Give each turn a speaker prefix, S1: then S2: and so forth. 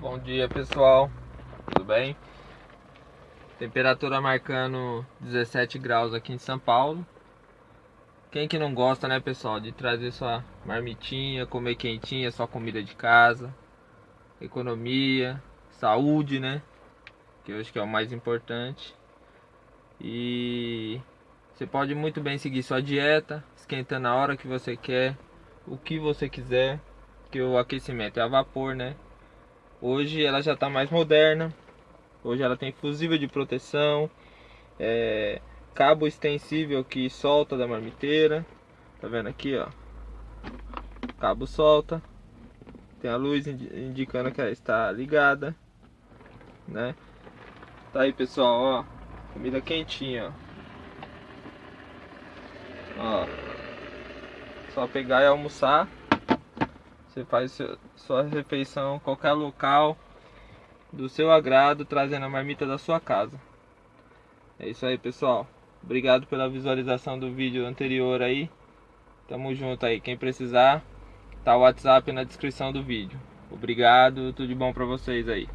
S1: Bom dia pessoal, tudo bem? Temperatura marcando 17 graus aqui em São Paulo. Quem que não gosta né pessoal de trazer sua marmitinha, comer quentinha, sua comida de casa? Economia, saúde né? Que eu acho que é o mais importante. E você pode muito bem seguir sua dieta Esquentando a hora que você quer O que você quiser Que o aquecimento é a vapor né Hoje ela já está mais moderna. Hoje ela tem fusível de proteção, é, cabo extensível que solta da marmiteira. Tá vendo aqui, ó? Cabo solta. Tem a luz indicando que ela está ligada, né? Tá aí, pessoal, ó. Comida quentinha, ó. ó. Só pegar e almoçar. Você faz sua refeição em qualquer local do seu agrado, trazendo a marmita da sua casa. É isso aí, pessoal. Obrigado pela visualização do vídeo anterior aí. Tamo junto aí. Quem precisar, tá o WhatsApp na descrição do vídeo. Obrigado, tudo de bom pra vocês aí.